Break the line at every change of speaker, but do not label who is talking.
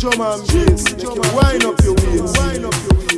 drum and bass. Wind up your waist.